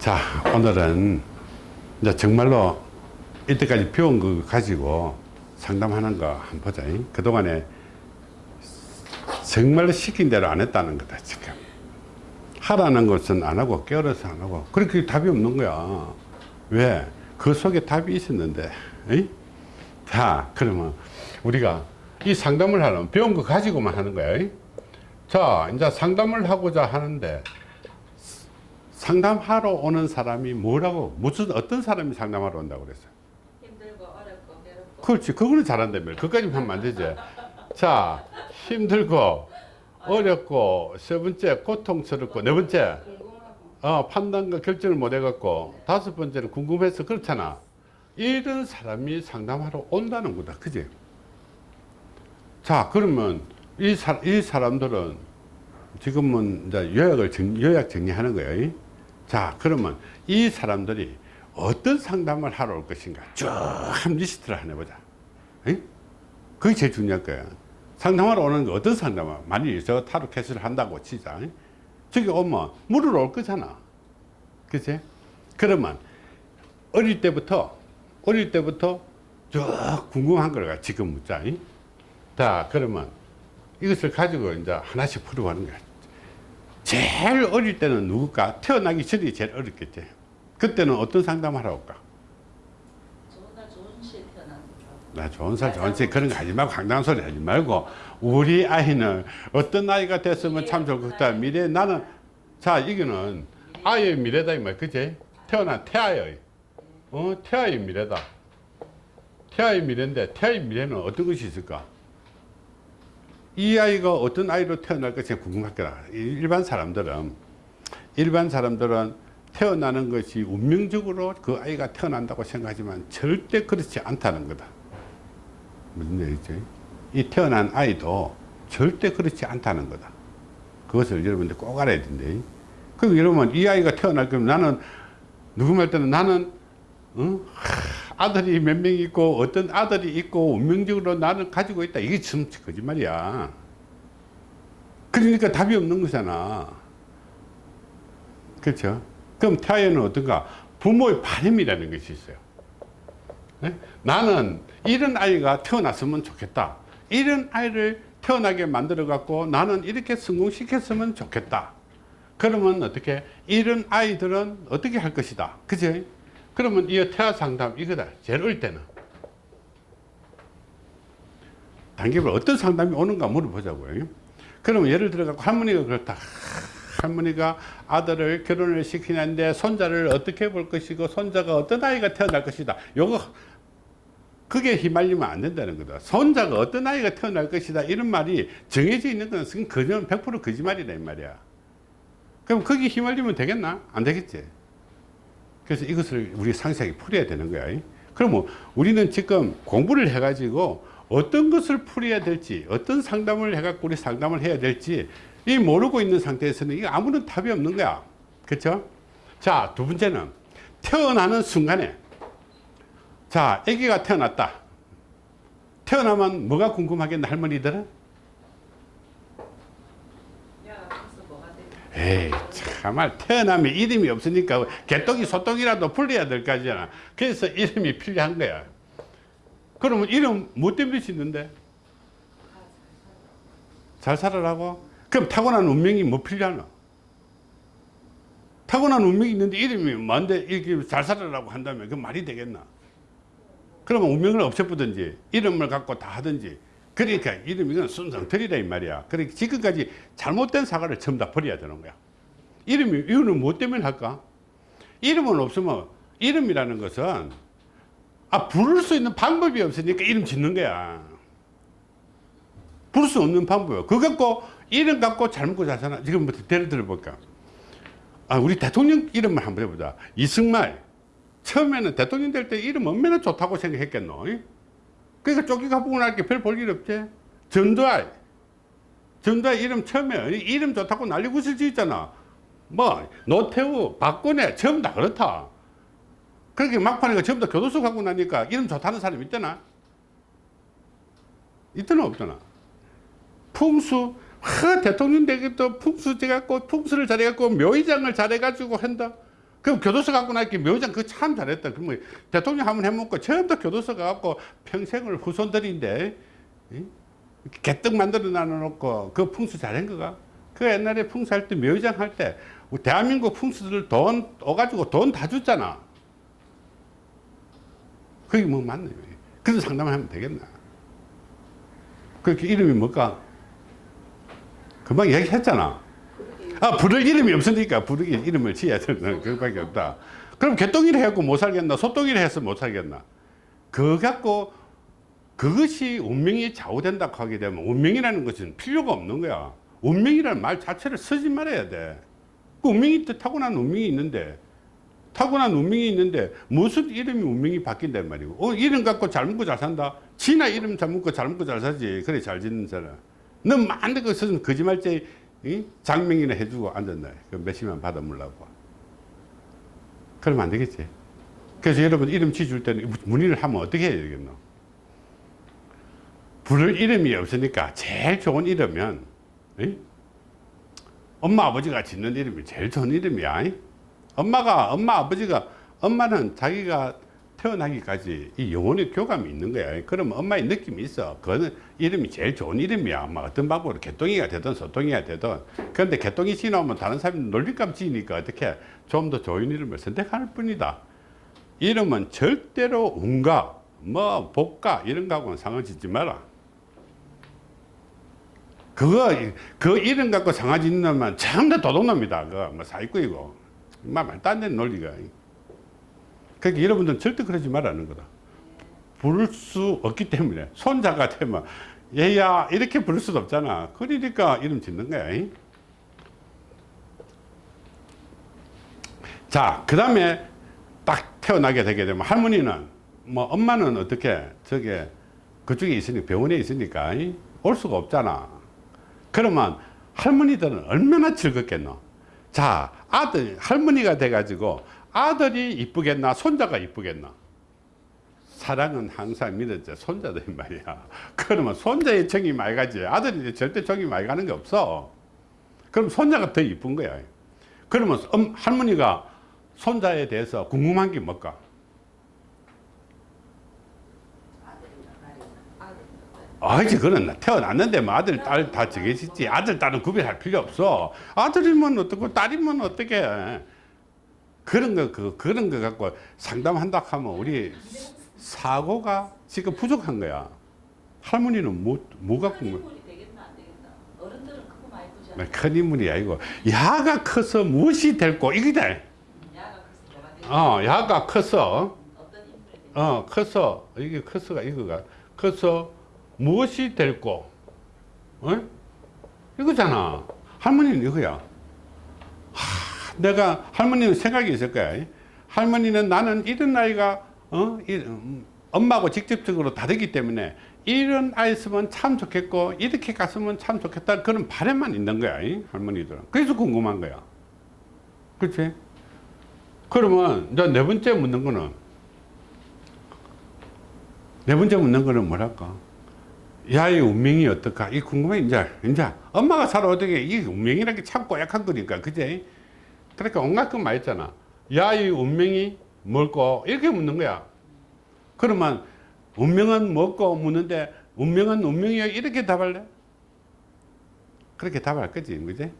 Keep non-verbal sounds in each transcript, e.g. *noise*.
자 오늘은 이제 정말로 이때까지 배운 거 가지고 상담하는 거 한번 보자 그동안에 정말로 시킨 대로 안 했다는 거다 지금 하라는 것은 안 하고 깨어서 안 하고 그렇게 답이 없는 거야 왜? 그 속에 답이 있었는데 에이? 자 그러면 우리가 이 상담을 하려면 배운 거 가지고만 하는 거야 에이? 자 이제 상담을 하고자 하는데 상담하러 오는 사람이 뭐라고 무슨 어떤 사람이 상담하러 온다고 그랬어요? 힘들고 어렵고 괴롭고. 그렇지. 그거는 잘한다며 그까지 하면 안 되지. 자 힘들고 어렵고 세 번째 고통스럽고 네 번째. 어, 판단과 결정을 못 해갖고 다섯 번째는 궁금해서 그렇잖아. 이런 사람이 상담하러 온다는 거다 그지? 자 그러면 이, 사, 이 사람들은 지금은 이제 요약을 정, 요약 정리하는 거예요 자 그러면 이 사람들이 어떤 상담을 하러 올 것인가? 쭉 한 리스트를 하나 해보자. 에? 그게 제일 중요할 거야. 상담하러 오는 거 어떤 상담을 만일 저 타로 캐스를 한다고 치자. 에? 저기 오면 물으러 올 거잖아. 그치? 그러면 어릴 때부터 어릴 때부터 쭉 궁금한 걸 지금 묻자. 이? 자 그러면 이것을 가지고 이제 하나씩 풀어가는 거야 제일 어릴 때는 누굴까? 태어나기 전이 제일 어렵겠지. 그때는 어떤 상담을 하러 올까? 나 좋은 살 좋은 살 그런 거 하지 말고 황당한 소리 하지 말고. 우리 아이는 어떤 나이가 됐으면 참 좋겠다. 미래 나는 자 이거는 아이의 미래다 이 말. 그지 태어난 태아의 어? 태아의 미래다. 태아의 미래인데 태아의 미래는 어떤 것이 있을까 이 아이가 어떤 아이로 태어날 것이 궁금하더라 일반 사람들은 일반 사람들은 태어나는 것이 운명적으로 그 아이가 태어난다고 생각하지만 절대 그렇지 않다는 거다 무슨 얘기지? 이 태어난 아이도 절대 그렇지 않다는 거다. 그것을 여러분들 꼭 알아야 된대. 그럼 여러분 이 아이가 태어날 거면 나는 누구 말 때는 나는 어? 하, 아들이 몇 명 있고 어떤 아들이 있고 운명적으로 나는 가지고 있다. 이게 참 거짓말이야. 그러니까 답이 없는 거잖아. 그렇죠? 그럼 태아에는 어떤가? 부모의 바람이라는 것이 있어요. 네? 나는 이런 아이가 태어났으면 좋겠다. 이런 아이를 태어나게 만들어 갖고 나는 이렇게 성공시켰으면 좋겠다. 그러면 어떻게 이런 아이들은 어떻게 할 것이다. 그죠? 그러면 이 태아 상담 이거다. 제일 어릴 때는. 단계별 어떤 상담이 오는가 물어보자고요. 그러면 예를 들어 갖고 할머니가 그렇다. 할머니가 아들을 결혼을 시키는데 손자를 어떻게 볼 것이고 손자가 어떤 아이가 태어날 것이다. 요거 그게 휘말리면 안 된다는 거다. 손자가 어떤 아이가 태어날 것이다. 이런 말이 정해져 있는 것은 그냥 100% 거짓말이다 이 말이야. 그럼 거기 휘말리면 되겠나? 안 되겠지. 그래서 이것을 우리 상세하게 풀어야 되는 거야. 그러면 우리는 지금 공부를 해 가지고 어떤 것을 풀어야 될지 어떤 상담을 해갖고 우리 상담을 해야 될지 이 모르고 있는 상태에서는 이거 아무런 답이 없는 거야. 그렇죠? 자, 두 번째는 태어나는 순간에 자, 아기가 태어났다. 태어나면 뭐가 궁금하겠나 할머니들은? 에이 참말 태어나면 이름이 없으니까 개똥이 소똥이라도 불려야 될 거잖아. 그래서 이름이 필요한 거야. 그러면 이름 뭐 때문에 짓는데? 잘 살아라고? 그럼 타고난 운명이 뭐 필요하노? 타고난 운명이 있는데 이름이 뭔데 이렇게 잘 살아라고 한다면 그 말이 되겠나? 그러면 운명을 없애보든지 이름을 갖고 다 하든지 그러니까 이름 이건 순상틀이다 이 말이야. 그러니까 지금까지 잘못된 사과를 전부 다 버려야 되는 거야. 이름이 이거는 뭐 때문에 할까? 이름은 없으면 이름이라는 것은 아 부를 수 있는 방법이 없으니까 이름 짓는 거야. 부를 수 없는 방법이야. 그거 갖고 이름 갖고 잘 먹고 잘 사나 지금부터 예를 들어볼까? 아 우리 대통령 이름을 한번 해보자. 이승만 처음에는 대통령 될 때 이름 얼마나 좋다고 생각했겠노? 그러니까 쫓기가 보고 나니까 별 볼 일 없지. 전두환. 전두환 이름 처음에 이름 좋다고 난리고 쓸 있잖아. 뭐 노태우, 박근혜 전부 다 그렇다. 그렇게 막판에 전부 다 교도소 가고 나니까 이름 좋다는 사람 있잖아. 있더나 없더나. 풍수 하, 대통령 되겠도 풍수 돼갖고 풍수를 잘해갖고 묘의장을 잘해가지고 한다. 그럼 교도소 갖고 나니까 묘장 그거 참 잘했다. 그러면 대통령 한번 해먹고 처음부터 교도소 가갖고 평생을 후손들인데 이? 개떡 만들어 놔놓고 그 풍수 잘한 거가? 그 옛날에 풍수할 때 묘장 할 때 대한민국 풍수들 돈 오가지고 돈 다 줬잖아. 그게 뭐 맞네. 그래서 상담을 하면 되겠나? 그렇게 이름이 뭘까? 금방 얘기했잖아. 아, 부를 이름이 없으니까 부르기 이름을 지어야 되는 그밖에 없다. 그럼 개똥이를 해갖고 못 살겠나? 소똥이를 해서 못 살겠나? 그거 갖고 그것이 운명이 좌우된다고 하게 되면 운명이라는 것은 필요가 없는 거야. 운명이라는 말 자체를 쓰지 말아야 돼. 그 운명이 또 타고난 운명이 있는데 타고난 운명이 있는데 무슨 이름이 운명이 바뀐단 말이고 어, 이름 갖고 잘 먹고 잘 산다 지나 이름 잘 먹고 잘 먹고 잘 사지 그래 잘 짓는 사람 너 만데 그 무슨 거짓말쟁이 이? 장명이나 해주고 앉았나 그 몇십만 받아 물라고 그러면 안 되겠지 그래서 여러분 이름 지줄 때는 문의를 하면 어떻게 해야 되겠노 부를 이름이 없으니까 제일 좋은 이름은 이? 엄마 아버지가 짓는 이름이 제일 좋은 이름이야. 이? 엄마가 엄마 아버지가 엄마는 자기가 태어나기까지 이 영혼의 교감이 있는 거야. 그러면 엄마의 느낌이 있어. 그거는 이름이 제일 좋은 이름이야. 뭐 어떤 방법으로 개똥이가 되든 소똥이가 되든. 그런데 개똥이 지나오면 다른 사람이 놀릴감 지니까 어떻게 좀 더 좋은 이름을 선택할 뿐이다. 이름은 절대로 운가, 뭐 복가 이런 거하고는 상관 짓지 마라. 그거 그 이름 갖고 상하지 있는 놈은 전부 도둑놈이다. 그거 뭐 사기꾼이고 막 말도 안 되는 논리가. 그러니까 여러분들은 절대 그러지 말라는 거다. 부를 수 없기 때문에 손자가 되면 얘야 이렇게 부를 수도 없잖아. 그러니까 이름 짓는 거야. 잉? 자, 그 다음에 딱 태어나게 되게 되면 할머니는 뭐 엄마는 어떻게 저게 그쪽에 있으니까 병원에 있으니까 잉? 올 수가 없잖아. 그러면 할머니들은 얼마나 즐겁겠노? 자, 아들, 할머니가 돼가지고 아들이 이쁘겠나, 손자가 이쁘겠나? 사랑은 항상 믿었죠. 손자들 말이야. *laughs* 그러면 손자의 정이 많이 가지. 아들이 절대 정이 많이 가는 게 없어. 그럼 손자가 더 이쁜 거야. 그러면 엄, 할머니가 손자에 대해서 궁금한 게 뭘까? 아이지 그는 태어났는데 뭐 아들 딸 다 정해지지. 아들 딸은 구별할 필요 없어. 아들이면 어떻고 딸이면 어떻게? 그런 거 그, 그런 거 갖고 상담한다 하면 우리 사고가 지금 부족한 거야. 할머니는 뭐, 뭐 갖고 뭐, 큰 인물이 아니고 야가 커서 무엇이 될고 이거다 되겠나. 어 야가 커서. 어 커서. 이게 커서가 이거가. 커서 무엇이 될고 어? 이거잖아. 할머니는 이거야. 하, 내가 할머니는 생각이 있을 거야. 할머니는 나는 이런 아이가 어? 이, 음, 엄마하고 직접적으로 다르기 때문에 이런 아이 있으면 참 좋겠고 이렇게 갔으면 참 좋겠다. 그런 바람만 있는 거야 이 할머니들은. 그래서 궁금한 거야. 그렇지 그러면 이제 네 번째 묻는 거는 네 번째 묻는 거는 뭐랄까? 야의 운명이 어떨까? 이 궁금해, 이제. 이제. 엄마가 살아 어떻게, 이 운명이라는 게 참 꼬약한 거니까, 그제? 그러니까 온갖 것 말했잖아. 야의 운명이 뭘까? 이렇게 묻는 거야. 그러면, 운명은 뭐고 묻는데, 운명은 운명이야. 이렇게 답할래? 그렇게 답할 거지, 그지?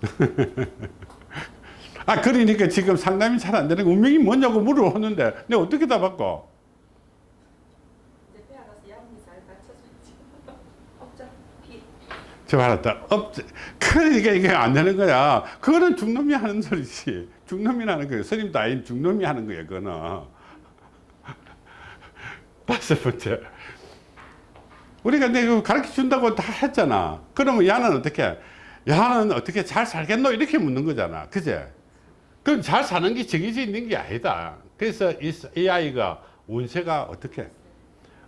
*laughs* 아, 그러니까 지금 상담이 잘 안 되는 거 운명이 뭐냐고 물어보는데, 내가 어떻게 답할까? 이제 폐 알아서 양이 잘 받쳐줘야지. 어차피 저 알았다. 업, 그러니까 이게 안 되는 거야. 그거는 중놈이 하는 소리지. 중놈이 하는 거예요. 스님도 아닌 중놈이 하는 거예요. 그거는. *laughs* 다섯 번째. 우리가 내가 가르쳐 준다고 다 했잖아. 그러면 야는 어떻게? 야는 어떻게 잘 살겠노? 이렇게 묻는 거잖아. 그제? 그럼 잘 사는 게 정해져 있는 게 아니다. 그래서 이, 이 아이가 운세가 어떻게?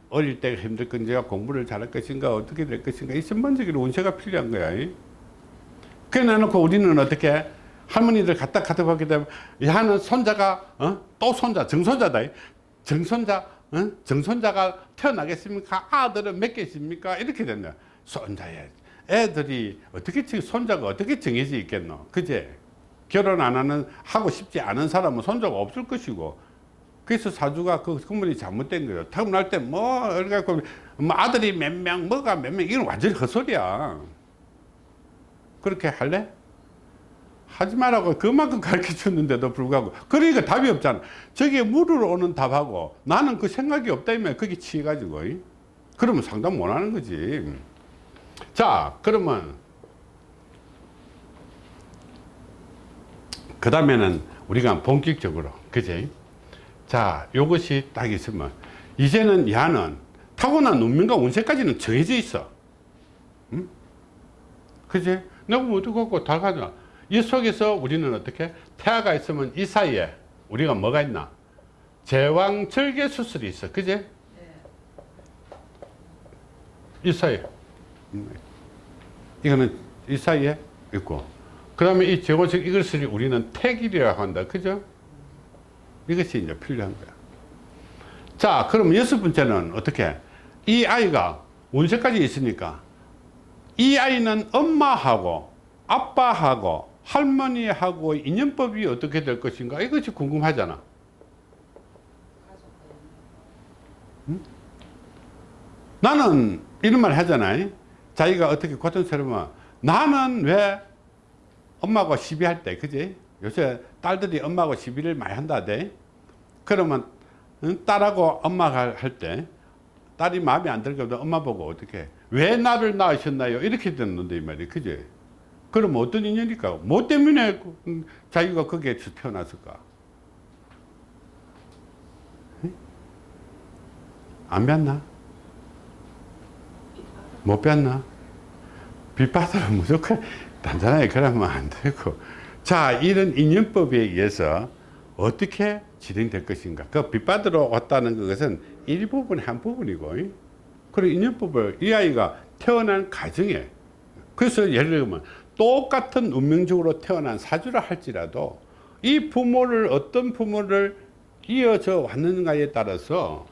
어릴 때 힘들 건지 공부를 잘할 것인가 어떻게 될 것인가 이 전반적인 운세가 필요한 거야. 이. 그래 놔놓고 우리는 어떻게 할머니들 갖다 보게 되면 야는 손자가 어? 또 손자 정손자다. 이. 정손자 어? 정손자가 태어나겠습니까? 아들은 몇 개십니까? 이렇게 된다. 손자에 애들이 어떻게 정- 손자가 어떻게 정해져 있겠노? 그제? 결혼 안 하는 하고 싶지 않은 사람은 손자가 없을 것이고 그래서 사주가 그 건물이 잘못된 거예요. 태어날 때 뭐 그래갖고 뭐 아들이 몇 명, 뭐가 몇 명, 이건 완전히 헛소리야. 그렇게 할래? 하지 말라고 그만큼 가르쳐 줬는데도 불구하고 그러니까 답이 없잖아. 저게 물으러 오는 답하고 나는 그 생각이 없다면 거기 치가지고 그러면 상담 못 하는 거지. 자, 그러면 그 다음에는 우리가 본격적으로 그지? 자, 요것이 딱 있으면 이제는 야는 타고난 운명과 운세까지는 정해져 있어. 응? 그지? 내가 뭐 어떻게 갖고 다 가자. 이 속에서 우리는 어떻게? 태아가 있으면 이 사이에 우리가 뭐가 있나? 제왕 절개 수술이 있어. 그지? 네. 이 사이에. 이거는 이 사이에 있고. 그 다음에 이 제왕절 이것을 우리는 태길이라고 한다. 그죠? 이것이 이제 필요한 거야. 자, 그럼 여섯 번째는 어떻게? 이 아이가 운세까지 있으니까 이 아이는 엄마하고 아빠하고 할머니하고 인연법이 어떻게 될 것인가 이것이 궁금하잖아. 나는 이런 말 하잖아요. 자기가 어떻게 고통스러우면 나는 왜 엄마하고 시비할 때, 그지? 요새 딸들이 엄마하고 시비를 많이 한다대. 그러면 응? 딸하고 엄마가 할 때 딸이 마음에 안 들거든 엄마 보고 어떻게 왜 나를 낳으셨나요? 이렇게 듣는데 이 말이 그지? 그럼 어떤 인연일까? 뭐 때문에 음, 자기가 거기에 태어났을까? 응? 안 뵀나? 못 뵀나? 빚받으러 무조건 단단하게 그러면 안 되고 자 이런 인연법에 의해서 어떻게 진행될 것인가 그 빚받으러 왔다는 것은 일부분의 한 부분이고 그리고 인연법을 이 아이가 태어난 가정에 그래서 예를 들면 똑같은 운명적으로 태어난 사주라 할지라도 이 부모를 어떤 부모를 이어져 왔는가에 따라서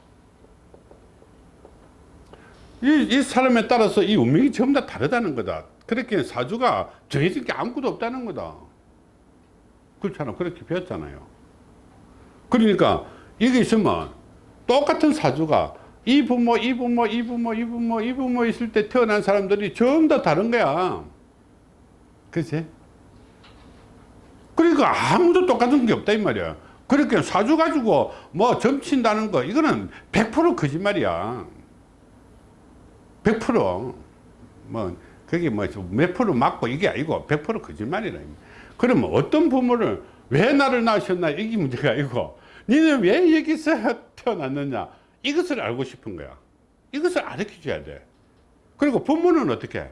이, 이 사람에 따라서 이 운명이 전부 다 다르다는 거다. 그렇게 사주가 정해진 게 아무것도 없다는 거다. 그렇잖아. 그렇게 배웠잖아요. 그러니까 이게 있으면 똑같은 사주가 이 부모, 이 부모, 이 부모, 이 부모, 이 부모 있을 때 태어난 사람들이 전부 다 다른 거야. 그치? 그러니까 아무도 똑같은 게 없다 이 말이야. 그렇게 사주 가지고 뭐 점친다는 거 이거는 100% 거짓말이야. 100%뭐 그게 뭐 몇 프로 맞고 이게 아니고 100% 거짓말이라. 그러면 어떤 부모를 왜 나를 낳으셨나 이게 문제가 아니고 니는 왜 여기서 태어났느냐 이것을 알고 싶은 거야. 이것을 알려 줘야 돼. 그리고 부모는 어떻게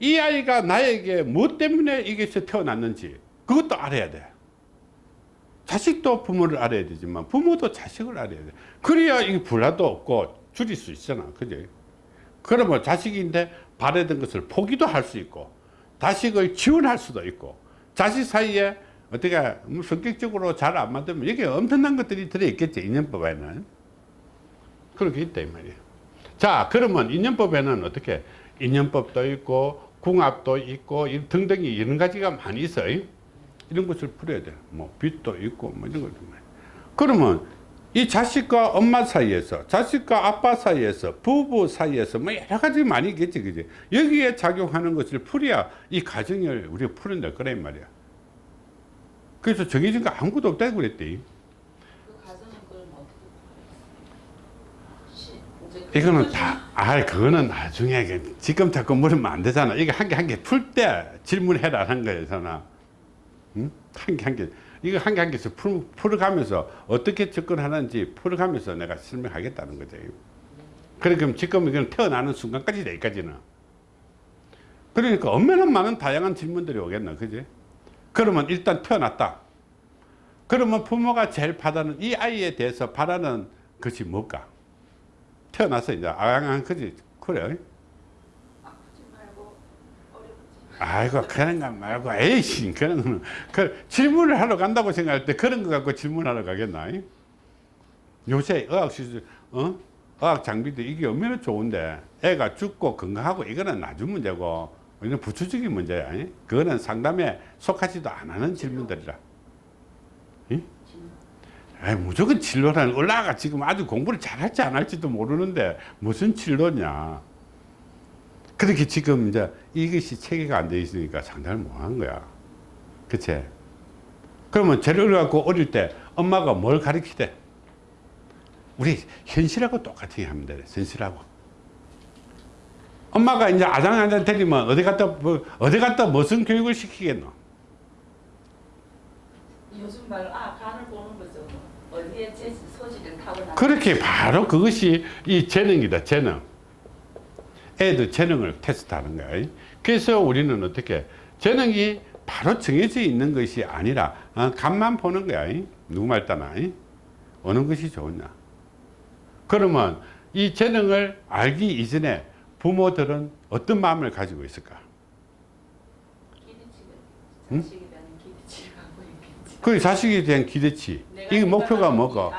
이 아이가 나에게 무엇 때문에 이게서 태어났는지 그것도 알아야 돼. 자식도 부모를 알아야 되지만 부모도 자식을 알아야 돼. 그래야 이 불화도 없고 줄일 수 있잖아. 그지? 그러면 자식인데 바라던 것을 포기도 할 수 있고 자식을 지원할 수도 있고 자식 사이에 어떻게 뭐 성격적으로 잘 안 맞으면 여기 엄청난 것들이 들어있겠지 인연법에는. 그렇게 있다 이 말이에요. 자 그러면 인연법에는 어떻게? 인연법도 있고 궁합도 있고 이 등등이 이런 가지가 많이 있어요. 이런 것을 풀어야 돼뭐 빚도 있고 뭐 이런 많이 그러면 이 자식과 엄마 사이에서 자식과 아빠 사이에서 부부 사이에서 뭐 여러 가지 많이 있겠지 그지 여기에 작용하는 것을 풀어야 이 가정을 우리가 풀어낼 거란 말이야 그래서 정해진 거 아무것도 없다고 그랬대 그 이거는 다, 아, 그거는 나중에, 그 지금 자꾸 물으면 안 되잖아. 이거 한 개 한 개 풀 때 질문해라 하는 거잖아. 응? 한 개 한 개. 이거 한 개 한 개씩 풀, 풀어가면서 어떻게 접근하는지 풀어가면서 내가 설명하겠다는 거죠. 그래, 그럼 지금 이건 태어나는 순간까지 여기까지는. 그러니까 얼마나 많은 다양한 질문들이 오겠나, 그지? 그러면 일단 태어났다. 그러면 부모가 제일 바라는 이 아이에 대해서 바라는 것이 뭘까? 태어나서 이제 아양한 거지 그래 아프지 말고 어렵지 아이고 그런 거 말고 에이씨 그런 거는 그 질문을 하러 간다고 생각할 때 그런 거 갖고 질문하러 가겠나 요새 의학 시술 어 의학 장비도 이게 얼마나 좋은데 애가 죽고 건강하고 이거는 나중 문제고 이건 부추적인 문제야. 이? 그거는 상담에 속하지도 안 하는 질문들이라. 이? 아이, 무조건 진로라는 올라가 지금 아주 공부를 잘할지 안 할지도 모르는데 무슨 진로냐. 그렇게 지금 이제 이것이 체계가 안 돼 있으니까 상담을 못한 거야. 그치? 그러면 재료를 갖고 어릴 때 엄마가 뭘 가르치대? 우리 현실하고 똑같이 하면 돼. 현실하고. 엄마가 이제 아장아장 때리면 어디 갔다 뭐, 어디 갔다 무슨 교육을 시키겠노? 요즘 말로 아 간을 보는 거죠. 어디에 제 소질을 타고나. 그렇게 바로 그것이 이 재능이다. 재능. 애들 재능을 테스트하는 거야. 그래서 우리는 어떻게 재능이 바로 정해져 있는 것이 아니라 어, 간만 보는 거야. 누구 말 따나 어느 것이 좋으냐. 그러면 이 재능을 알기 이전에 부모들은 어떤 마음을 가지고 있을까? 응? 그 자식에 대한 기대치. 내가 이 목표가 뭐고?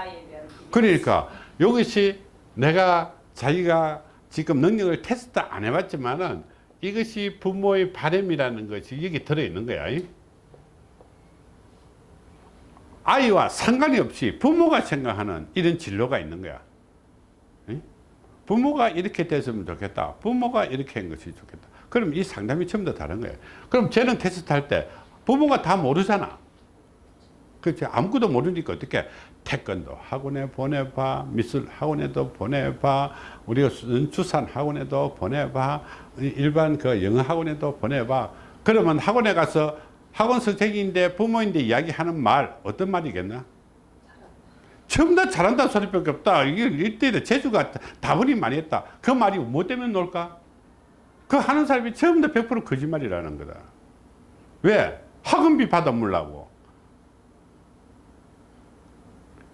그러니까 이것이 내가 자기가 지금 능력을 테스트 안 해봤지만은 이것이 부모의 바램이라는 것이 여기 들어있는 거야. 이? 아이와 상관이 없이 부모가 생각하는 이런 진로가 있는 거야. 이? 부모가 이렇게 됐으면 좋겠다. 부모가 이렇게 한 것이 좋겠다. 그럼 이 상담이 다 다른 거예요. 그럼 재능 테스트 할 때 부모가 다 모르잖아. 그렇지 아무것도 모르니까 어떻게 태권도 학원에 보내봐 미술 학원에도 보내봐 우리가 수- 주산 학원에도 보내봐 일반 그 영어 학원에도 보내봐. 그러면 학원에 가서 학원 선생인데 부모인데 이야기하는 말 어떤 말이겠나? 다 잘한다는 소리밖에 없다. 이게 이때 재주가 다분히 많이 했다. 그 말이 뭐 때문에 놀까? 그 하는 사람이 다100% 거짓말이라는 거다. 왜? 학원비 받아 물라고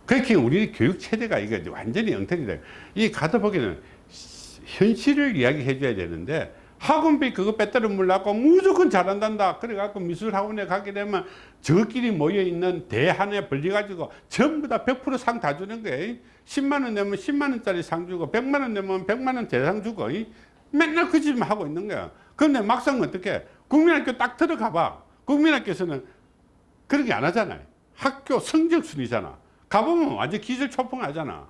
그렇게 우리 교육 체제가 이게 완전히 엉터리 돼. 이 가다 보기는 현실을 이야기해 줘야 되는데 학원비 그거 빼ጠ려 물라고 무조건 잘한단다. 그래갖고 미술 학원에 가게 되면 저끼리 모여 있는 대한에 벌려가지고 전부 다 100%상 다 주는 거예요. 10만 원 내면 10만 원짜리 상 주고 100만 원 내면 100만 원 대상 주고 이? 맨날 그 짓만 하고 있는 거야. 그런데 막상 어떻게 국민학교 딱 들어가 봐. 국민학교에서는 그런 게 안 하잖아요. 학교 성적 순위잖아. 가보면 완전 기절 초풍하잖아.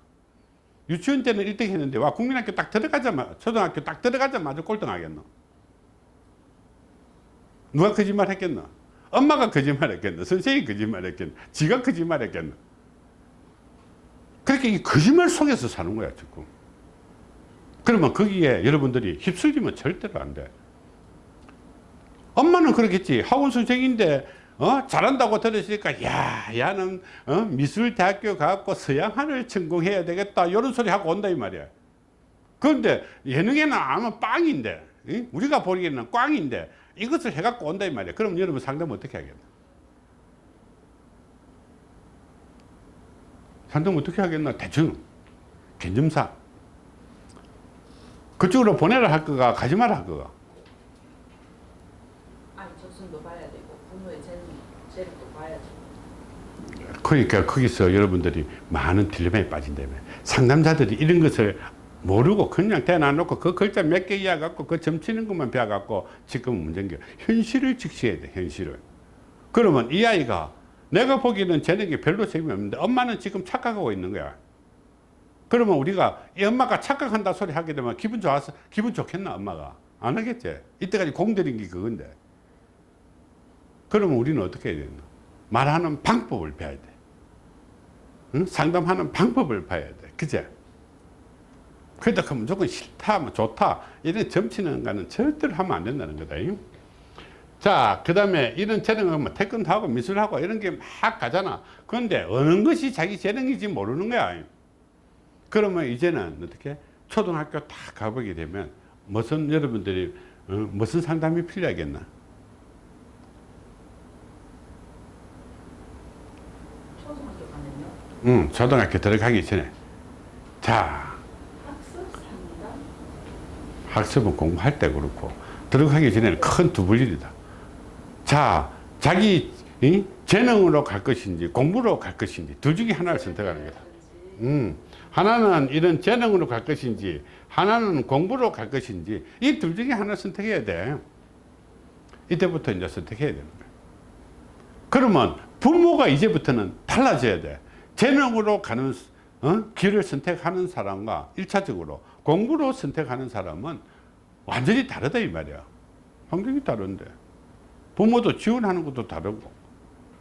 유치원 때는 1등 했는데 와 국민학교 딱 들어가자마자 초등학교 딱 들어가자마자 꼴등 하겠노. 누가 거짓말 했겠노? 엄마가 거짓말 했겠노? 선생님이 거짓말 했겠노? 지가 거짓말 했겠노? 그렇게 이 거짓말 속에서 사는 거야 지금. 그러면 거기에 여러분들이 휩쓸리면 절대로 안 돼. 엄마는 그러겠지. 학원 선생인데 어? 잘한다고 들으시니까 야, 야는 어? 미술대학교 가고 서양화를 전공해야 되겠다. 이런 소리 하고 온다 이 말이야. 그런데 예능에는 아마 빵인데 이? 우리가 보기에는 꽝인데 이것을 해갖고 온다 이 말이야. 그럼 여러분 상담 어떻게 하겠나? 상담 어떻게 하겠나? 대충 견점사 그쪽으로 보내라 할 거가 가지 마라 할 거가 아이 조선도 봐야 되고 부모의 재능 재력도 봐야죠. 그러니까 거기서 여러분들이 많은 딜레마에 빠진다며. 상담자들이 이런 것을 모르고 그냥 대놔놓고 그 글자 몇 개 이어갖고 그 점치는 것만 배워갖고 지금 문제인 게 현실을 직시해야 돼 현실을. 그러면 이 아이가 내가 보기에는 재능이 별로 재미 없는데 엄마는 지금 착각하고 있는 거야. 그러면 우리가 이 엄마가 착각한다 소리 하게 되면 기분 좋아서 기분 좋겠나 엄마가? 안 하겠지? 이때까지 공들인 게 그건데. 그러면 우리는 어떻게 해야 되나 말하는 방법을 배워야 돼 응? 상담하는 방법을 봐야 돼 그제 그러다 그 무조건 싫다 뭐 좋다 이런 점치는 거는 절대로 하면 안 된다는 거다 자, 그 다음에 이런 재능은 뭐 태권도하고 미술하고 이런 게 막 가잖아. 그런데 어느 것이 자기 재능인지 모르는 거야. 그러면 이제는 어떻게 초등학교 다 가보게 되면 무슨 여러분들이 어, 무슨 상담이 필요하겠나? 초등학교 가면요. 응, 초등학교 들어가기 전에. 자, 학습은 공부할 때 그렇고 들어가기 전에는 큰 두 불일이다. 자, 자기 이? 재능으로 갈 것인지 공부로 갈 것인지 둘 중에 하나를 선택하는 거다. 음, 하나는 이런 재능으로 갈 것인지 하나는 공부로 갈 것인지 이 둘 중에 하나 선택해야 돼. 이때부터 이제 선택해야 되는 거예요. 그러면 부모가 이제부터는 달라져야 돼. 재능으로 가는 어? 길을 선택하는 사람과 일차적으로 공부로 선택하는 사람은 완전히 다르다 이 말이야. 환경이 다른데. 부모도 지원하는 것도 다르고.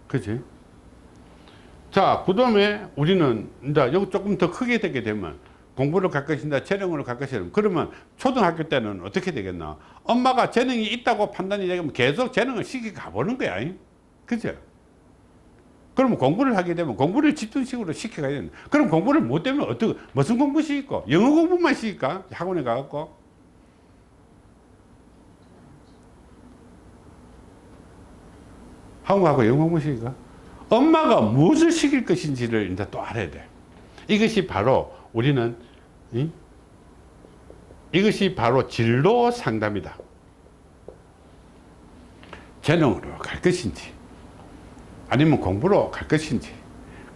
그지? 자, 그 다음에 우리는 이제 여기 조금 더 크게 되게 되면 공부를 갈 것인가 재능으로 갈 것이다. 그러면 초등학교 때는 어떻게 되겠나? 엄마가 재능이 있다고 판단이 되면 계속 재능을 시키 가보는 거야. 그죠? 그러면 공부를 하게 되면 공부를 집중식으로 시켜가야 되는 그럼 공부를 못 되면 어떻게, 무슨 공부 시킬까? 영어 공부만 시킬까? 학원에 가갖고. 한국하고 영어 공부 시킬까? 엄마가 무엇을 시킬 것인지를 이제 또 알아야 돼. 이것이 바로 우리는 이? 이것이 바로 진로 상담이다. 재능으로 갈 것인지 아니면 공부로 갈 것인지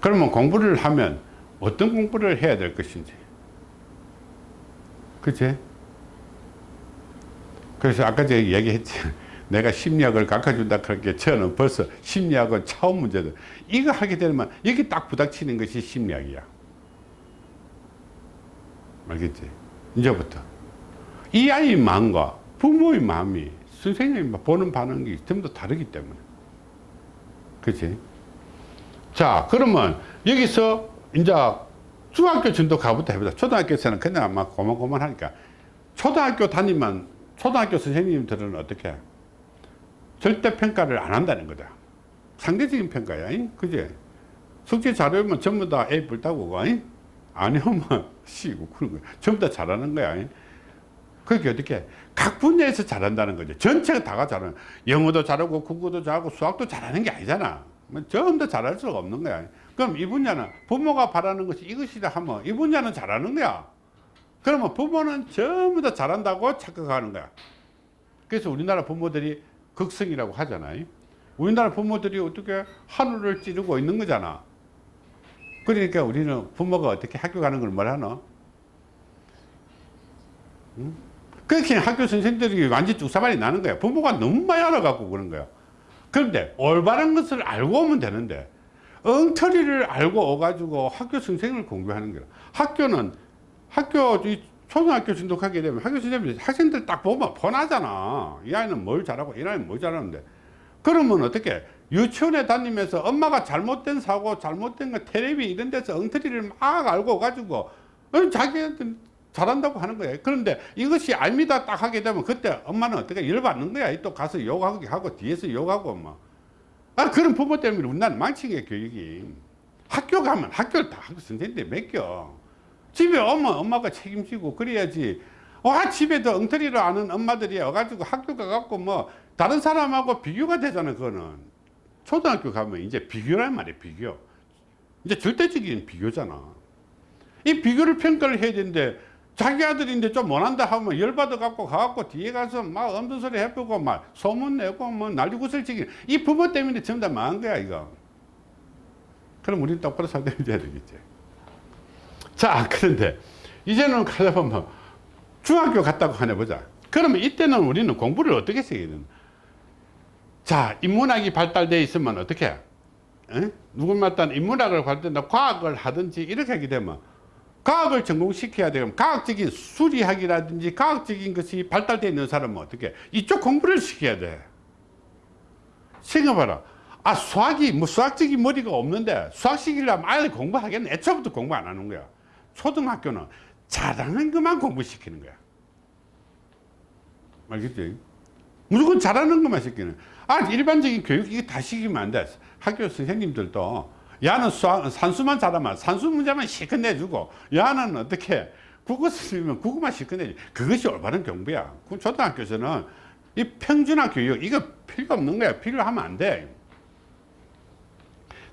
그러면 공부를 하면 어떤 공부를 해야 될 것인지. 그치? 그래서 아까 제가 얘기했지. *laughs* 내가 심리학을 가르쳐준다 그렇게 저는 벌써 심리학은 차원 문제다. 이거 하게 되면 여기 딱 부닥치는 것이 심리학이야. 알겠지? 이제부터. 이 아이의 마음과 부모의 마음이 선생님이 보는 반응이 전부 다 다르기 때문에 그치? 자 그러면 여기서 이제 중학교 정도 가부터 해보자. 초등학교에서는 그냥 아마 고만고만하니까. 초등학교 다니면 초등학교 선생님들은 어떻게? 절대 평가를 안 한다는 거다. 상대적인 평가야 그지? 숙제 잘하면 전부 다 A 불따고 아니면 *laughs* C고 그런 거야 전부 다 잘하는 거야 그게 어떻게 각 분야에서 잘한다는 거죠. 전체가 다가 잘하는 영어도 잘하고 국어도 잘하고 수학도 잘하는 게 아니잖아. 뭐 전부 다 잘할 수가 없는 거야. 그럼 이 분야는 부모가 바라는 것이 이것이다 하면 이 분야는 잘하는 거야. 그러면 부모는 전부 다 잘한다고 착각하는 거야. 그래서 우리나라 부모들이 극성이라고 하잖아요 우리나라 부모들이 어떻게 하늘을 찌르고 있는 거잖아. 그러니까 우리는 부모가 어떻게 학교 가는 걸 뭐라노? 응? 그렇게 학교 선생들이 완전 뚝사발이 나는 거야 부모가 너무 많이 알아갖고 그런 거야 그런데 올바른 것을 알고 오면 되는데 엉터리를 알고 오가지고 학교 선생을 공부하는 거야 학교는 학교 이 초등학교 진독하게 되면 학교 선생님이 학생들 딱 보면 뻔하잖아. 이 아이는 뭘 잘하고 이 아이는 뭘 잘하는데. 그러면 어떻게 유치원에 다니면서 엄마가 잘못된 사고 잘못된 거 텔레비 이런 데서 엉터리를 막 알고 가지고 어, 자기한테 잘한다고 하는 거예요. 그런데 이것이 아닙니다 딱 하게 되면 그때 엄마는 어떻게 열받는 거야? 또 가서 욕하고 하고 뒤에서 욕하고 뭐. 아 그런 부모 때문에 우리나라 망친 게 교육이. 학교 가면 학교를 다 학교 선생님들 맡겨. 집에 오면 엄마가 책임지고 그래야지. 와 집에도 엉터리를 아는 엄마들이 와가지고 학교 가갖고 뭐 다른 사람하고 비교가 되잖아 그거는. 초등학교 가면 이제 비교란 말이야 비교. 이제 절대적인 비교잖아. 이 비교를 평가를 해야 되는데 자기 아들인데 좀 못한다 하면 열받아 갖고 가갖고 뒤에 가서 막 엄든 소리 해보고 막 소문 내고 뭐 난리구슬 치기. 이 부모 때문에 전부 다 망한 거야 이거. 그럼 우리는 똑바로 살펴야 되겠지. 자 그런데 이제는 가다 보면 중학교 갔다고 하나 보자. 그러면 이때는 우리는 공부를 어떻게 해야 되나 자 인문학이 발달되어 있으면 어떻게? 해? 누구마다 인문학을 발달한다 과학을 하든지 이렇게 하게 되면 과학을 전공시켜야 되면 과학적인 수리학이라든지 과학적인 것이 발달되어 있는 사람은 어떻게 이쪽 공부를 시켜야 돼. 생각해봐라. 아 수학이 뭐 수학적인 머리가 없는데 수학 시키려면 아예 공부하겠네. 애초부터 공부 안 하는 거야. 초등학교는 잘하는 것만 공부시키는 거야. 알겠지? 무조건 잘하는 것만 시키는 아 일반적인 교육 이게 다 시키면 안돼. 학교 선생님들도 야는 수학, 산수만 잘하면 산수 문제만 실컷 내주고 야는 어떻게 국어 쓰면 국어만 실컷 내지. 그것이 올바른 공부야. 그럼 초등학교에서는 이 평준화 교육 이거 필요 없는 거야. 필요하면 안돼.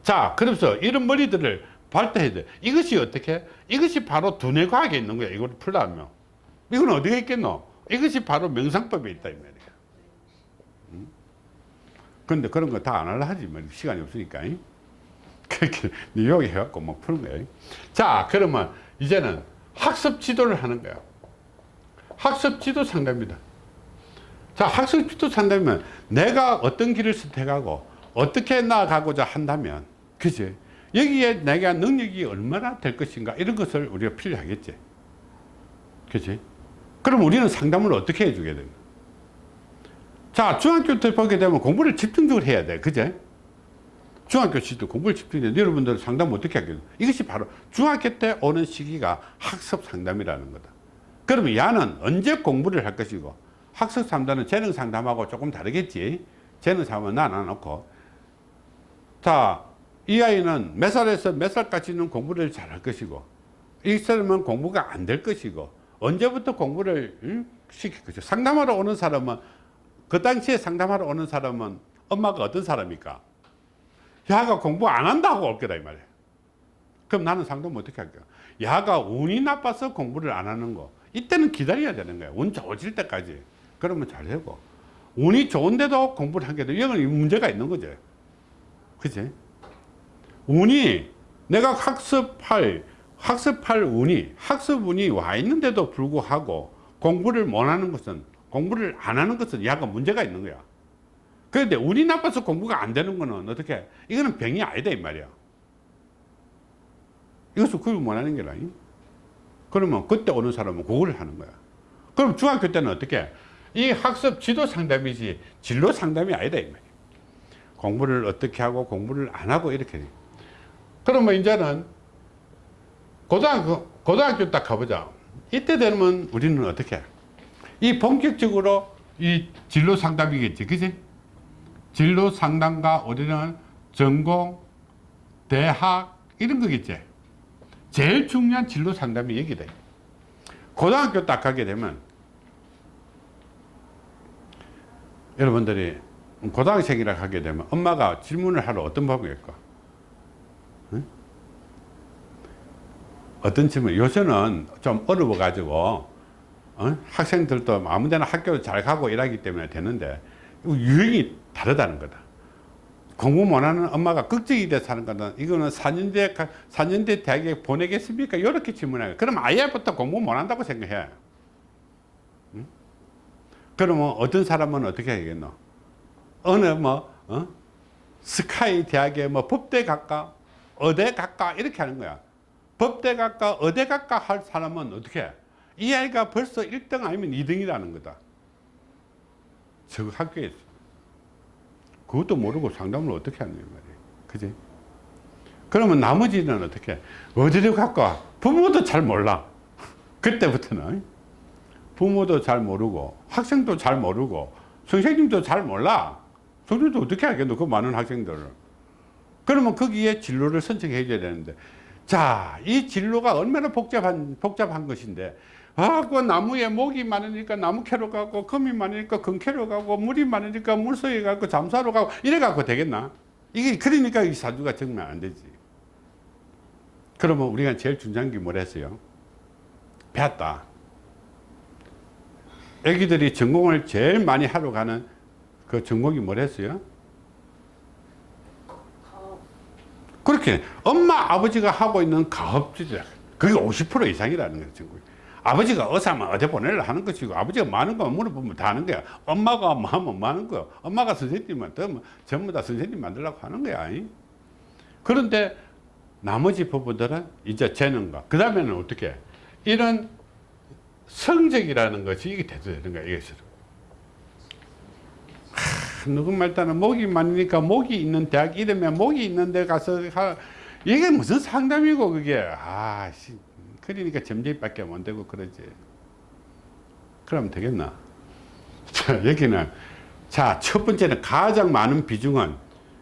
자 그래서 이런 머리들을 발달해야 돼. 이것이 어떻게? 이것이 바로 두뇌 과학에 있는 거야. 이걸 풀려면. 이건 어디에 있겠노? 이것이 바로 명상법에 있다 이 말이야. 응? 근데 그런 거 다 안 하려 하지 뭐. 시간이 없으니까 응? 그렇게 여기 해갖고 막 푸는 거예요 자 그러면 이제는 학습 지도를 하는 거야 학습 지도 상담입니다 자, 학습 지도 상담이면 내가 어떤 길을 선택하고 어떻게 나아가고자 한다면, 그지? 여기에 내가 능력이 얼마나 될 것인가 이런 것을 우리가 필요하겠지. 그지? 그럼 우리는 상담을 어떻게 해주게 되는 자, 중학교 때 보게 되면 공부를 집중적으로 해야 돼. 그제? 중학교 시절 공부를 돼. 여러분들 상담 어떻게 하겠노? 이것이 바로 중학교 때 오는 시기가 학습 상담이라는 거다. 그러면 야는 언제 공부를 할 것이고 학습 상담은 재능 상담하고 조금 다르겠지. 재능 상담은 안 놓고 자, 이 아이는 몇 살에서 몇 살까지는 공부를 잘 할 것이고 이 사람은 공부가 안 될 것이고 언제부터 공부를 응? 시킬 것이고 상담하러 오는 사람은 그 당시에 상담하러 오는 사람은 엄마가 어떤 사람입니까? 야가 공부 안 한다고 올 거다 이 말이야. 그럼 나는 상담 어떻게 할게요? 야가 운이 나빠서 공부를 안 하는 거. 이때는 기다려야 되는 거야. 운 좋아질 때까지. 그러면 잘 되고. 운이 좋은데도 공부를 하게 돼. 이건 문제가 있는 거지. 그지? 운이 내가 학습할 학습할 운이 학습 운이 와 있는데도 불구하고 공부를 못 하는 것은 공부를 안 하는 것은 야가 문제가 있는 거야. 그런데 운이 나빠서 공부가 안 되는 거는 어떻게? 이거는 병이 아니다 이 말이야. 이것을 그걸 원하는 게 아니. 그러면 그때 오는 사람은 그걸 하는 거야. 그럼 중학교 때는 어떻게? 이 학습 지도 상담이지 진로 상담이 아니다 이 말이야. 공부를 어떻게 하고 공부를 안 하고 이렇게. 그러면 이제는 고등학교, 고등학교 딱 가보자. 이때 되면 우리는 어떻게 해? 이 본격적으로 이 진로 상담이겠지. 그지? 진로 상담과 우리는 전공, 대학, 이런 거겠지. 제일 중요한 진로 상담이 여기다. 고등학교 딱 가게 되면 여러분들이 고등학생이라 하게 되면 엄마가 질문을 하러 어떤 법이겠까? 응? 어떤 질문? 요새는 좀 어려워 가지고 어? 학생들도 아무데나 학교 잘 가고 일하기 때문에 되는데 유형이 다르다는 거다. 공부 못하는 엄마가 걱정이 돼서 하는 거는 이거는 4년제, 4년제 대학에 보내겠습니까? 이렇게 질문해요. 그럼 아예부터 공부 못한다고 생각해. 응? 그러면 어떤 사람은 어떻게 하겠노? 어느 뭐, 어? 스카이 대학에 뭐 법대 갈까? 어대 갈까? 이렇게 하는 거야. 법대 갈까? 어대 갈까? 할 사람은 어떻게 해? 이 아이가 벌써 1등 아니면 2등이라는 거다. 저 학교에서. 그것도 모르고 상담을 어떻게 하는 말이에요. 그지? 그러면 나머지는 어떻게? 해? 어디로 갈까? 부모도 잘 몰라. *laughs* 그때부터는. 부모도 잘 모르고, 학생도 잘 모르고, 선생님도 잘 몰라. 선생님도 어떻게 알겠노? 그 많은 학생들을. 그러면 거기에 진로를 선택해 줘야 되는데, 자, 이 진로가 얼마나 복잡한, 복잡한 것인데, 아, 그 나무에 목이 많으니까 나무 캐러 가고, 금이 많으니까 금 캐러 가고, 물이 많으니까 물속에 가고, 잠사로 가고, 이래 갖고 되겠나? 이게, 그러니까 이 사주가 정말 안 되지. 그러면 우리가 제일 중요한 게 뭐랬어요? 배웠다. 애기들이 전공을 제일 많이 하러 가는 그 전공이 뭐랬어요? 그렇게 엄마 아버지가 하고 있는 가업지들 그게 50% 이상이라는 전공이. 아버지가 어사면 어디 보내려 하는 것이고 아버지가 많은 거 물어보면 다 하는 거야. 엄마가 뭐 하면 많은 거야. 엄마가 선생님만 더 전부 다 선생님 만들려고 하는 거야. 이? 그런데 나머지 부부들은 이제 재능과 그 다음에는 어떻게? 이런 성적이라는 것이 이게 돼도 되는 거야 이것을 누구 말따는 목이 많으니까 목이 있는 대학 이러면 목이 있는 데 가서 하, 이게 무슨 상담이고 그게. 아 씨, 그러니까 점쟁이밖에 못 되고 그러지. 그러면 되겠나? *laughs* 자 여기는 자 첫 번째는 가장 많은 비중은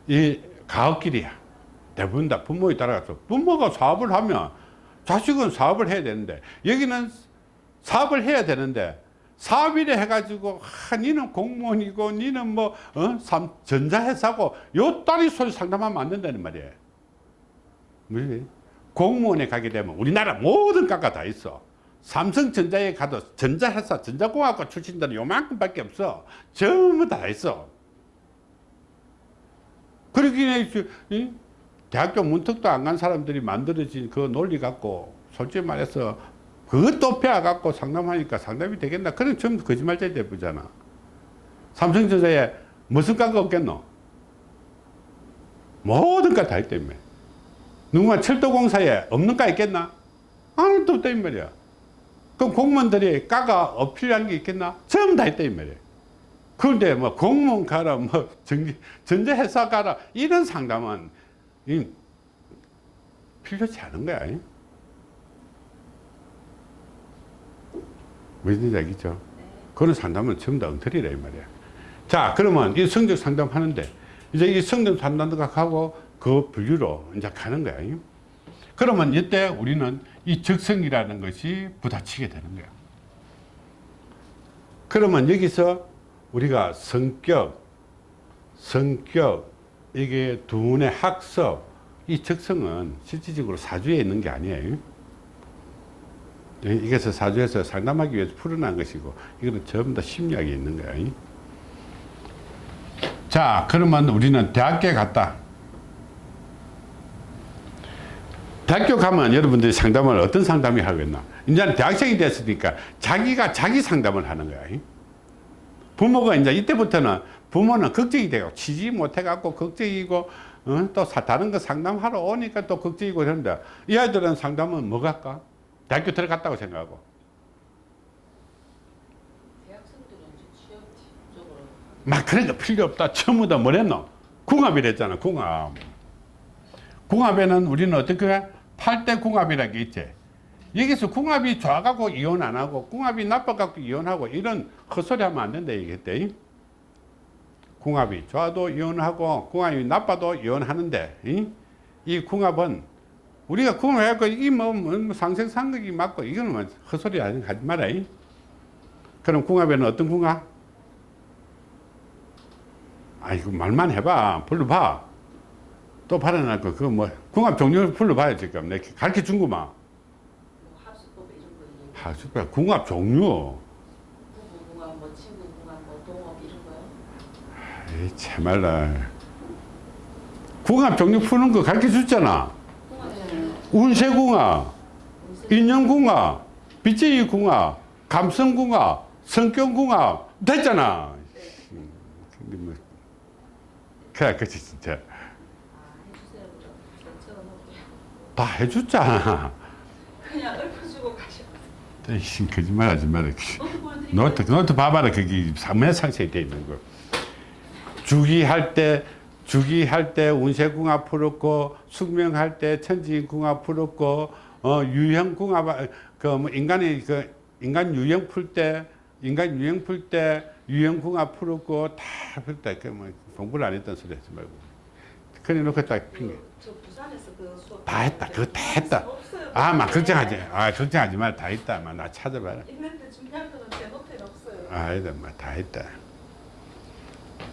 이 가업길이야. 대부분 다 부모에 따라서. 부모가 사업을 하면 자식은 사업을 해야 되는데 여기는 사업을 해야 되는데 사업이래 해가지고 아, 니는 공무원이고 니는 뭐 어? 삼, 전자회사고 요 딸이 소리 상담하면 안 된다는 말이에요. 뭐지? 공무원에 가게 되면 우리나라 모든 과가 다 있어 삼성전자에 가도 전자회사 전자공학과 출신들은 요만큼밖에 없어 전부 다 있어 그러기에 이 대학교 문턱도 안 간 사람들이 만들어진 그 논리 갖고 솔직히 말해서 그것도 배워갖고 상담하니까 상담이 되겠나? 그런 전부 거짓말쟁이 되잖아. 삼성전자에 무슨 과가 없겠노? 모든 과다 있다며. 누군가 철도공사에 없는 과 있겠나? 하나도 없다 이 말이야. 그럼 공무원들이 과가 어, 필요한 게 있겠나? 전부 다 있다 이 말이야. 그런데 뭐 공무원 가라, 뭐 전, 전자회사 가라 이런 상담은 이 필요치 않은 거야. 이. 무슨 얘기죠? 그런 상담은 전부 다 엉터리라 이 말이야. 자, 그러면 이 성적 상담 하는데 이제 이 성적 상담과 하고 그 분류로 이제 가는. 이. 그러면 이때 우리는 이 적성이라는 것이 부딪히게 되는 거야. 그러면 여기서 우리가 성격, 성격, 이게 두뇌 학습, 이 적성은 실질적으로 사주에 있는 게 아니에요. 예, 이것을 사주에서 상담하기 위해서 풀어난 것이고, 이거는 전부 다 심리학에 있는 거야. 자, 그러면 우리는 대학교에 갔다. 대학교 가면 여러분들이 상담을 어떤 상담이 하겠나? 이제는 대학생이 됐으니까 자기가 자기 상담을 하는 거야. 부모가 이제 이때부터는 부모는 걱정이 돼요. 치지 못해 갖고 걱정이고, 어? 또 사- 다른 거 상담하러 오니까 또 걱정이고 그런데 이 아이들은 상담은 뭐 갈까? 대학교 들어갔다고 생각하고. 막 그런 거 필요 없다. 전부 다 뭐랬노? 궁합이랬잖아, 궁합. 궁합에는 우리는 어떻게 해? 8대 궁합이라는 게 있지. 여기서 궁합이 좋아갖고 이혼 안 하고, 궁합이 나빠갖고 이혼하고, 이런 헛소리 하면 안 된다, 얘기했대. 궁합이 좋아도 이혼하고, 궁합이 나빠도 이혼하는데, 이, 이 궁합은 우리가 궁합해갖고, 이 뭐, 뭐 상생상극이 맞고, 이거는 뭐 헛소리 하지 마라. 이. 그럼 궁합에는 어떤 궁합? 아이고 말만 해봐 불러봐 또거 그거 뭐 궁합 종류 불러봐요 지금 내가 가르쳐 준구만. 뭐 합수법 이런 거 얘기. 하수가 궁합 종류 부부 궁합, 뭐 친구 궁합, 뭐 동업 이런 거요. 에이 참말라 궁합 종류 푸는 거 가르쳐 줬잖아. 운세궁합 운세 인연궁합 빚제이 궁합 감성궁합 성격궁합 됐잖아. 음, 근데 뭐 그래 그치 진짜 아 해주세요 그럼. 저 적어놓을게요. 다 해줬잖아 그냥 읊어주고. 에이, 거짓말 하지 마라 노트. 노트, 봐봐라. 거기 상매 상세히 돼 있는 거. 주기할 때, 주기할 때 운세궁합 풀었고, 숙명할 때 천지궁합 풀었고, 어, 유형궁합, 그, 뭐, 인간의, 그, 인간 유형 풀 때, 인간 유형 풀 때, 유형궁합 풀었고, 다 풀었다. 그, 뭐, 공부를 안 했던 소리 하지 말고. 그래 놓고 딱 핑계. 그, 저 부산에서 그 수업 다 했다. 그거 다 했다. 아, 막 걱정하지. 아, 걱정하지 마. 다 있다. 막 나 찾아봐라. 있는데 중요한 거는 제 노트에 없어요. 아니다, 뭐다 했다.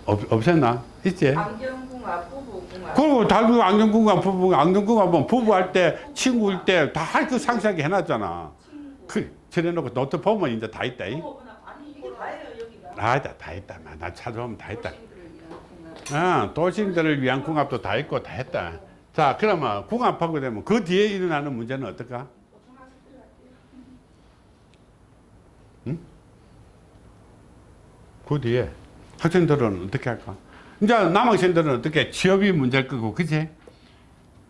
없, 없었나? 있지? 안경궁합, 부부궁합. 그리고 안경궁합, 부부, 안경궁합 뭐 부부할 때, 친구일 때, 다 그 상세하게 해놨잖아. 친구. 그, 저래놓고 노트 보면 이제 다 있다. 이. 아니다, 다 있다. 나, 나 찾아보면 다 있다. 어, 도시인들을 위한 궁합도 다 있고 다 했다. 자, 그러면 궁합하고 되면 그 뒤에 일어나는 문제는 어떨까? 들어갈게요. 그 뒤에 학생들은 어떻게 할까? 이제 남학생들은 어떻게 취업이 문제일 거고, 그지?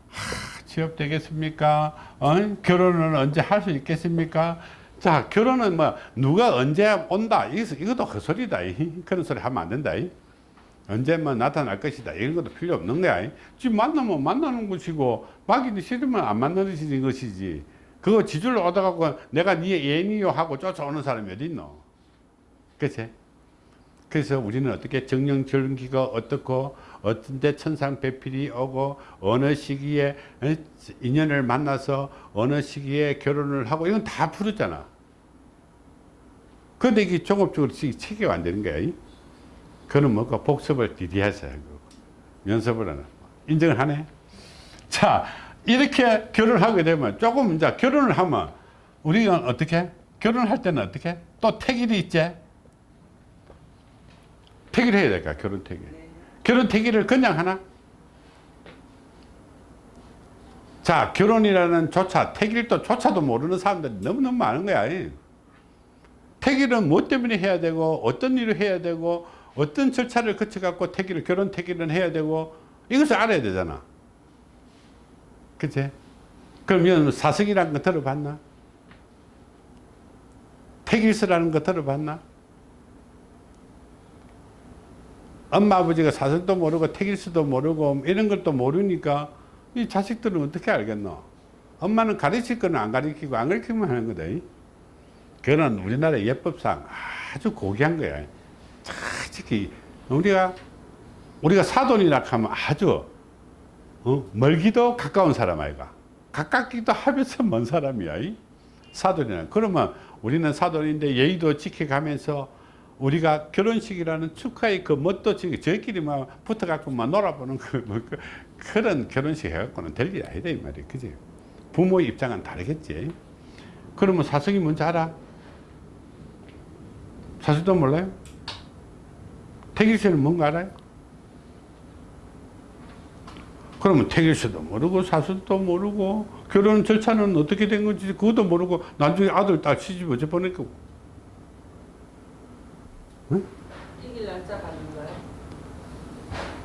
하, 취업 되겠습니까? 어? 결혼은 언제 할 수 있겠습니까? 자, 결혼은 뭐, 누가 언제 온다? 이것도, 헛소리다. 이. 그런 소리 하면 안 된다. 이. 언제 뭐 나타날 것이다. 이런 것도 필요 없는 거야. 이. 지금 만나면 만나는 것이고, 막이는 싫으면 안 만나는 것이지. 그거 지줄로 얻어갖고 내가 네 애인이요 하고 쫓아오는 사람이 어디 있노? 그치? 그래서 우리는 어떻게 정령절기가 어떻고 어떤 데 천상배필이 오고 어느 시기에 어, 인연을 만나서 어느 시기에 결혼을 하고 이건 다 풀었잖아. 그런데 이게 종합적으로 체계가 안 되는 거야. 이? 그는 뭐가 복습을 디디해서 연습을 하는 인정을 하네. 자 이렇게 결혼을 하게 되면 조금 이제 결혼을 하면 우리가 어떻게 결혼할 때는 어떻게 또 택일이 있지. 택일 해야 될까 결혼 택일. 결혼 택일을 그냥 하나? 자 결혼이라는 조차 택일도 조차도 모르는 사람들이 너무너무 많은 거야. 택일은 뭐 때문에 해야 되고 어떤 일을 해야 되고 어떤 절차를 거쳐 갖고 태기를 결혼 태기를 해야 되고 이것을 알아야 되잖아. 그치? 그러면 사석이라는 거 들어봤나? 태길서라는 거 들어봤나? 엄마 아버지가 사석도 모르고 태길서도 모르고 이런 것도 모르니까 이 자식들은 어떻게 알겠노? 엄마는 가르칠 거는 안 가르치고 안 가르치면 하는 거다. 그거는 우리나라 예법상 아주 고귀한 거야. 특히 우리가 우리가 사돈이라 하면 아주 어? 멀기도 가까운 사람 아이가 가깝기도 하면서 *laughs* 먼 사람이야 이? 사돈이라 그러면 우리는 사돈인데 예의도 지켜가면서 우리가 결혼식이라는 축하의 그 멋도 지금 저희끼리만 붙어갖고 막 놀아보는 그, 뭐 그, 그런 결혼식 해갖고는 될 일이 아니다 이 말이야 그지 부모의 입장은 다르겠지 그러면 사성이 뭔지 알아? 사실도 몰라요? 태길씨는 뭔가 알아요? 그러면 태길씨도 모르고 사실도 모르고 결혼 절차는 어떻게 된 건지 그것도 모르고 나중에 아들 딸 시집 어째 보낼 거고 태길 날짜 받는 거예요?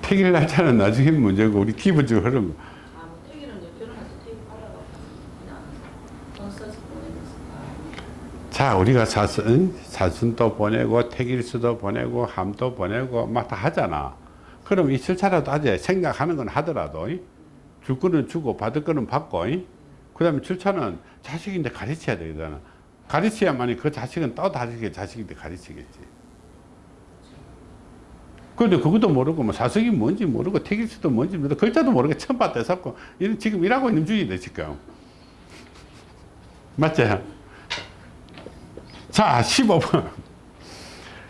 태길 날짜는 나중에 문제고 우리 기본적으로 그런 거. 아, 뭐 태길은 이제 결혼해서 태길 받아갖고 그냥 돈 써서 보내는 거 자 우리가 사순, 사순도 보내고 태길수도 보내고 함도 보내고 막 다 하잖아. 그럼 이 절차라도 하지 생각하는 건 하더라도 이? 줄 거는 주고 받을 거는 받고 그 다음에 절차는 자식인데 가르쳐야 되잖아. 가르쳐야만이 그 자식은 또 다르게 자식인데 가르치겠지. 그런데 그것도 모르고 뭐 사석이 뭔지 모르고 태길수도 뭔지 모르고 글자도 봤다 해서 이런 지금 일하고 있는 중인데 지금. 맞지? 자, 15번.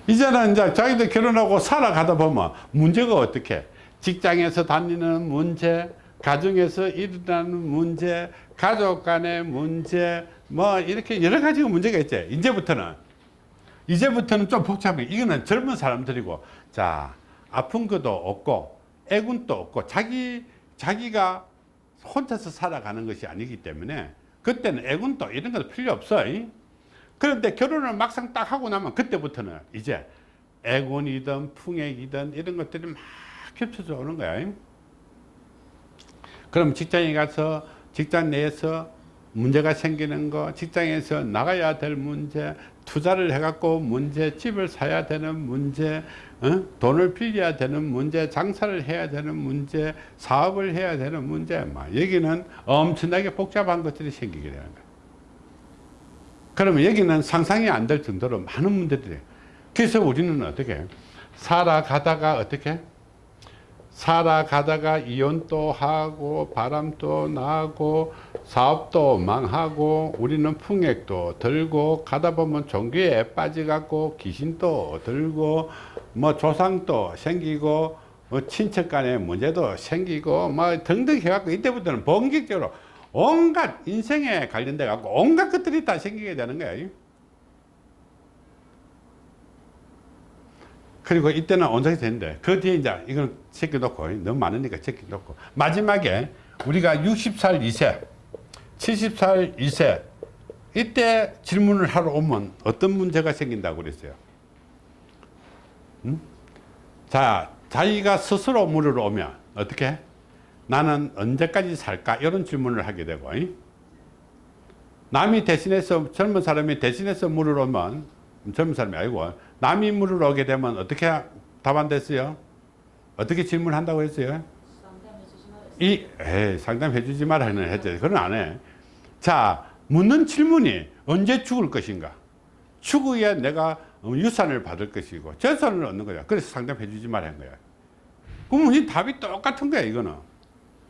이제는 이제 자기들 결혼하고 살아가다 보면 문제가 어떻게? 직장에서 다니는 문제, 가정에서 일어나는 문제, 가족 간의 문제, 뭐 이렇게 여러 가지가 문제가 있지. 이제부터는. 이제부터는 좀 복잡해. 이거는 젊은 사람들이고, 자, 아픈 것도 없고, 애군도 없고, 자기, 자기가 혼자서 살아가는 것이 아니기 때문에, 그때는 애군도 이런 것도 필요 없어. 이? 그런데 결혼을 막상 딱 하고 나면 그때부터는 이제 애곤이든 풍액이든 이런 것들이 막 겹쳐져 오는 거야. 그럼 직장에 가서 직장 내에서 문제가 생기는 거, 직장에서 나가야 될 문제, 투자를 해갖고 문제, 집을 사야 되는 문제, 어? 돈을 빌려야 되는 문제, 장사를 해야 되는 문제, 사업을 해야 되는 문제, 막 여기는 엄청나게 복잡한 것들이 생기게 되는 거야. 그러면 여기는 상상이 안 될 정도로 많은 문제들이 그래서 우리는 어떻게 살아가다가 어떻게 살아가다가 이혼도 하고 바람도 나고 사업도 망하고 우리는 풍액도 들고 가다 보면 종교에 빠져갖고 귀신도 들고 뭐 조상도 생기고 뭐 친척 간의 문제도 생기고 뭐 등등 해갖고 이때부터는 본격적으로 온갖 인생에 관련돼 갖고 온갖 것들이 다 생기게 되는 거야. 그리고 이때는 온전히 되는데 그 뒤에 이제 이건 제껴놓고 너무 많으니까 제껴놓고 마지막에 우리가 60살 이세 70살 이세 이때 질문을 하러 오면 어떤 문제가 생긴다고 그랬어요 음? 자 자기가 스스로 물으러 오면 어떻게 나는 언제까지 살까 이런 질문을 하게 되고 이? 남이 대신해서 젊은 사람이 대신해서 물으러 오면 젊은 사람이 아니고 남이 물으러 오게 되면 어떻게 답안 됐어요? 어떻게 질문한다고 했어요? 상담해 주지 말았어요. 이 에이, 상담해 주지 말라는 했죠. 그건 안 해. 자, 묻는 질문이 언제 죽을 것인가? 추후에 내가 유산을 받을 것이고 재산을 얻는 거야. 그래서 상담해 주지 말한 거야. 그러면 이 답이 똑같은 거야, 이거는.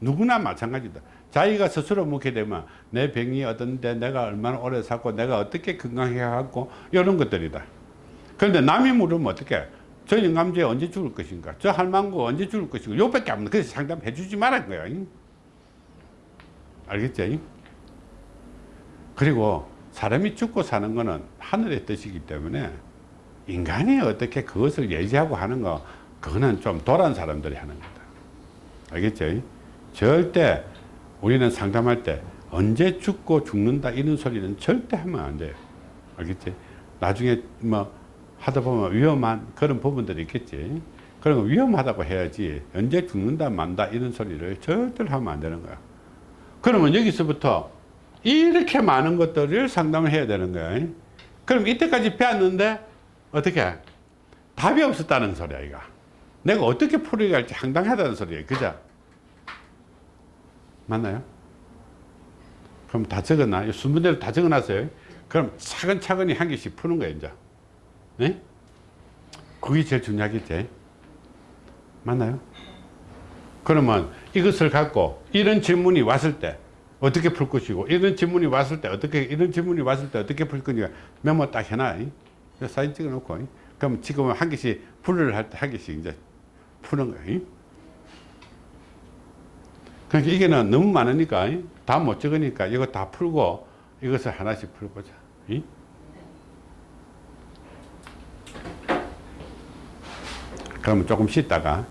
누구나 마찬가지다. 자기가 스스로 묻게 되면 내 병이 어떤데 내가 얼마나 오래 살고 내가 어떻게 건강해 갖고 이런 것들이다. 그런데 남이 물으면 어떻게? 저 영감제 언제 죽을 것인가? 저 할망구 언제 죽을 것인가? 요밖에 없는 그래서 상담해 주지 말란 거야. 알겠지? 그리고 사람이 죽고 사는 거는 하늘의 뜻이기 때문에 인간이 어떻게 그것을 예지하고 하는 거 그거는 좀 도란 사람들이 하는 거다. 알겠지? 절대 우리는 상담할 때 언제 죽고 죽는다 이런 소리는 절대 하면 안 돼요. 알겠지? 나중에 뭐 하다 보면 위험한 그런 부분들이 있겠지. 그런 거 위험하다고 해야지 언제 죽는다 만다 이런 소리를 절대로 하면 안 되는 거야. 그러면 여기서부터 이렇게 많은 것들을 상담을 해야 되는 거야. 그럼 이때까지 배웠는데 어떻게 답이 없었다는 소리야 이거. 내가 어떻게 풀어야 할지 황당하다는 소리야. 그죠? 맞나요? 그럼 다 적어놔. 이 순번대로 다 적어놨어요. 그럼 차근차근히 한 개씩 푸는 거예요, 이제. 네? 그게 제일 중요하겠지. 맞나요? 그러면 이것을 갖고 이런 질문이 왔을 때 어떻게 풀 것이고 이런 질문이 왔을 때 어떻게 이런 질문이 왔을 때 어떻게 풀 거니까 메모 딱 해놔. 이. 사진 찍어 놓고. 이. 그럼 지금은 한 개씩 풀을 할 때 한 개씩 이제 푸는 거야. 이. 그러니까 이게는 너무 많으니까 다 못 적으니까 이거 다 풀고 이것을 하나씩. 이? 그러면 조금 쉬다가